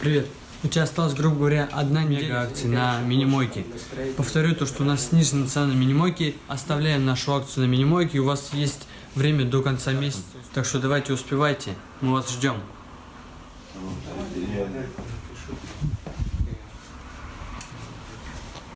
Привет. У тебя осталось, грубо говоря, одна мега акция на мини-мойке. Повторю то, что у нас снижена цена на мини мойке. Оставляем нашу акцию на мини-мойке. У вас есть время до конца месяца. Так что давайте успевайте. Мы вас ждем.